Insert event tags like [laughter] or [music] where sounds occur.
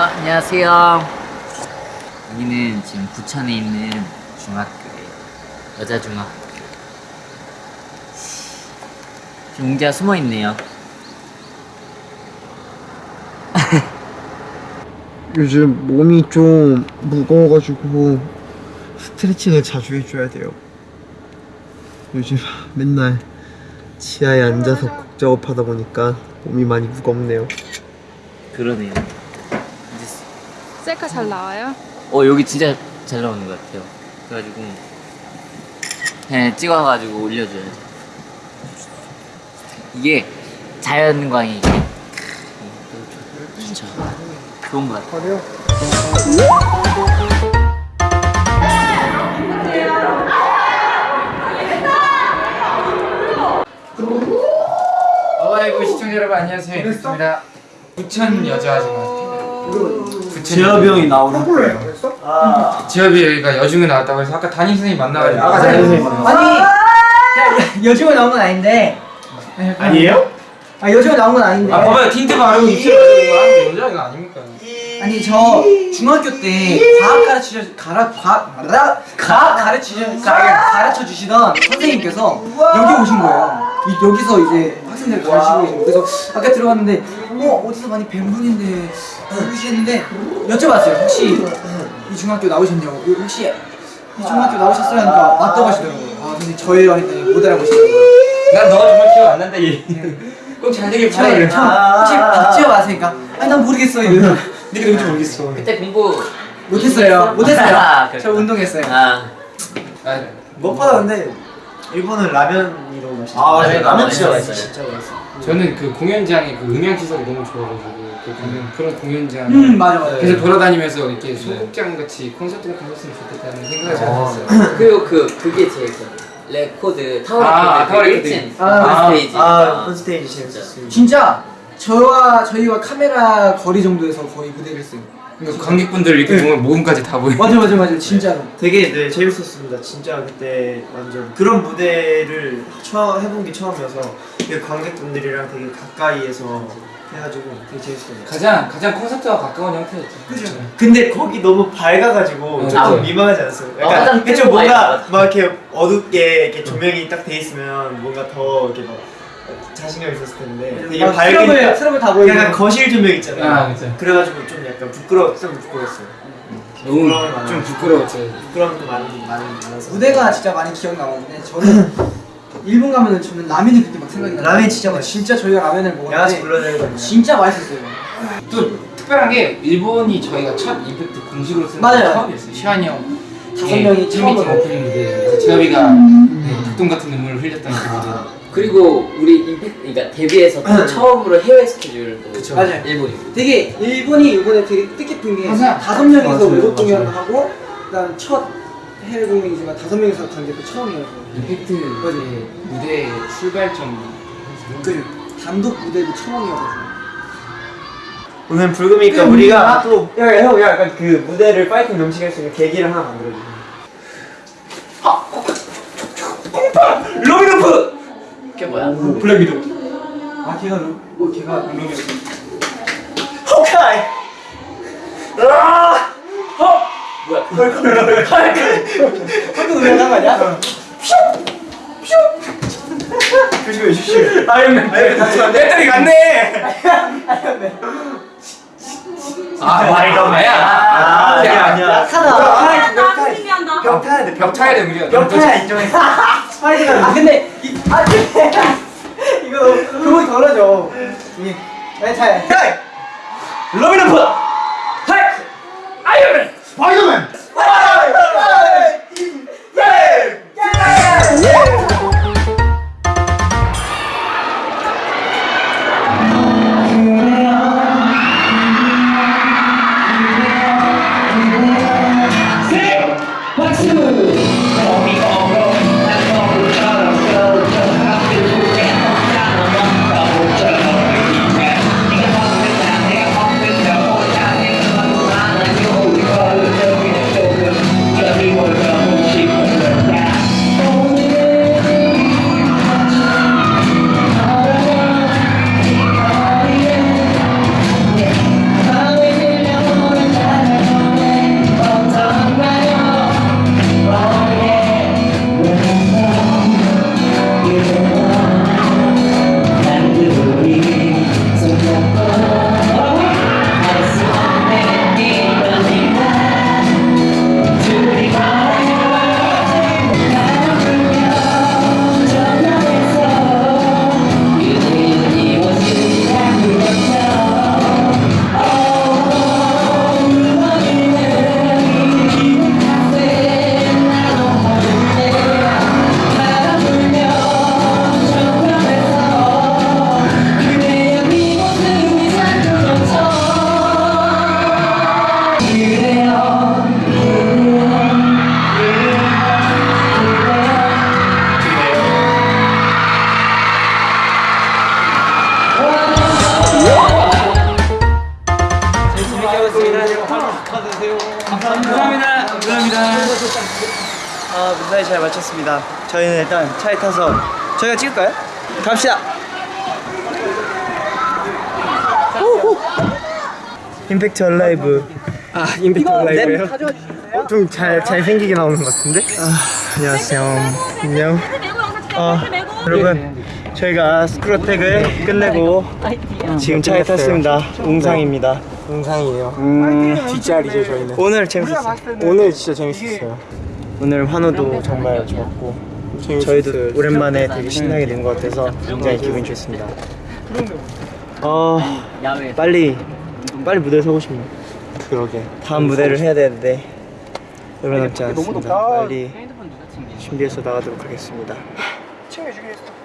안녕하세요. 여기는 지금 부천에 있는 중학교예요. 여자 중학교. 지금 웅재가 숨어 있네요. [laughs] 요즘 몸이 좀 무거워가지고 스트레칭을 자주 해줘야 돼요. 요즘 맨날 지하에 앉아서 곡 작업하다 보니까 몸이 많이 무겁네요. 그러네요. 셀카 잘 나와요? 어 여기 진짜 잘 나오는 것 같아요. 그래가지고 그냥 찍어가지고 올려줘야죠. 이게 자연광이 이게 진짜 좋은 것 같아요. 어이구 시청자 여러분 안녕하세요 반갑습니다 부천 여자중학교 지엽이 형이 나오는 거예요. 지엽이 여기가 여중에 나왔다고 해서 아까 담임 선생님 만나가지고. 아까 담임 선생님 아니 야, 여중에 나온 건 아닌데. 아니에요? 아 여중에 나온 건 아닌데. 아 봐봐요. 틴트 바르고 입술 바르고 하는 거 여자가 아닙니까? 아니 저 중학교 때 과학 가르치셔 가라 과학 가라? 과학 가르치셔 가- 가르쳐 주시던 선생님께서 여기 오신 거예요. 이- 여기서 이제 학생들 가르치고 거예요. 그래서 아까 들어갔는데 어 어디서 많이 뵌 분인데 누구시는데 여쭤봤어요. 혹시 이 중학교 나오셨냐고. 혹시 이 중학교 나오셨어요? 하니까 맞다고 하시더라고요. 아 선생님 저예요 했더니 못 알아보시더라고요. 난 너가 정말 기억 안 난다 얘 꼭 잘 되길 바라 저희 그래. 형 혹시 박지호 아세요? 아니 난 모르겠어 이러서 네가 누군지 모르겠어. 그때 공부 못했어요. 못했어요. 아, 저. 운동했어요. 아. 아, 무엇보다 근데 일본은 라면이라고 마시죠. 아, 라면 라면 진짜 맛있어요. 진짜 맛있어. 저는 그 공연장의 그 음향 시설이 너무 좋아가지고 그 공연, 그런 공연장. 음 맞아 맞아. 계속 돌아다니면서 이렇게 소극장 같이 콘서트 같은 거 했으면 좋겠다는 생각을 잘 했어요. [laughs] 그리고 그 그게 제일 그 레코드 타워 아, 레코드 타워 그 레코드. 1층 아, 스테이지. 아, 콘스테이지 재밌었어요. 진짜 저와 저희와 카메라 거리 정도에서 거의 무대를 했어요 그러니까 관객분들 이렇게 보면 모공까지 다 보여 맞아 맞아 맞아 진짜로 되게 네 재밌었습니다. 진짜 그때 완전 그런 무대를 처음 해본 게 처음이어서 그 관객분들이랑 되게 가까이에서 해가지고 되게 재밌었어요. 가장 가장 콘서트와 가까운 형태였죠 그죠. 근데 거기 너무 밝아가지고 어, 좀 맞아. 민망하지 않았어요? 어, 약간 좀큰 뭔가 막 이렇게 어둡게 이렇게 조명이 딱 돼 있으면 뭔가 더 이렇게 막 자신감 있었을 텐데 되게 막 밝은 트러블 트러블 다 보이고 약간 거실 조명 있잖아요. 아, 그쵸. 그래가지고 좀 약간 부끄러 좀 부끄러웠어요. 너무 많아요. 좀 부끄러웠죠 부끄러움도 많이 많이 많아서 무대가 진짜 많이 기억나는데 저는 일본 가면은 저는 라면이 그때 막 생각이 나요 라면이 진짜 맛있어. 진짜 저희가 라면을 먹었는데 불러내는 진짜 맛있었어요 또 특별한 게 일본이 저희가 첫 임팩트 공식으로. 게 처음이었어요 시환이 형 다섯 명이 팬미팅 처음으로. 오프닝 무대 그래서 재엽이가 네, 닭똥 같은 눈물을 흘렸던 그 무대 그리고 우리 임팩트 그러니까 데뷔해서 또 처음으로 해외 스케줄도 그쵸. 맞아요. 일본이고 되게 일본이 이번에 되게 뜻깊은 게 다섯 명이서 맞아요, 외국 맞아요. 공연하고 그다음 첫 해외 공연이지만 다섯 명이서 간게또 처음이어서 임팩트 의 무대 출발점 그 단독 무대도 처음이어서 오늘 불금이니까 우리가 또 야 형 약간 그 무대를 파이팅 넘치게 할 수 있는 계기를 하나 만들어주세요. 로마노프! 그게 뭐야? 블랙 위도우 아 걔가 루, 뭐 걔가 호크아이. 아! 뭐야? 헐크 노래 한 거 아니야? 조심해 조심해. 아이언맨 배터리 갔네 아 아이언맨야 아 아니야 아니야. 약하다 벽 타야 벽 타야 돼. 벽 타야 돼 벽 타야 인정해. 스파이더맨 아 근데 이, 아 그래 이거 그분 덜어줘 이 멘탈 헤이 러비는 푸 헤이 아이언맨 스파이더맨 박수! 어미 어미 아 무사히 잘 마쳤습니다. 저희는 일단 차에 타서 저희가 찍을까요? 갑시다. 임팩트 얼라이브. 아 임팩트 얼라이브요? 좀잘 잘생기게 나오는 것 같은데? 아, 안녕하세요. 안녕. 아 여러분 저희가 스크로텍을 끝내고 지금 차에 탔습니다. 웅상입니다. 웅상이에요. 뒷자리죠 저희는. 오늘 재밌었어요. 오늘 진짜 재밌었어요. 오늘 환호도 정말 좋았고 저희도 오랜만에 되게 신나게 된 것 같아서 굉장히 기분이 좋습니다. 어. 빨리 빨리 무대에 서고 싶네요. 그러게. 다음 무대를 해야 되는데 얼마 남지 않았습니다. 빨리? 준비해서 나가도록 하겠습니다. 챙겨주겠어.